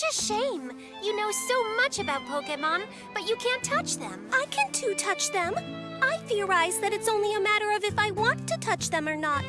Such a shame. You know so much about Pokemon, but you can't touch them. I can too touch them. I theorize that it's only a matter of if I want to touch them or not.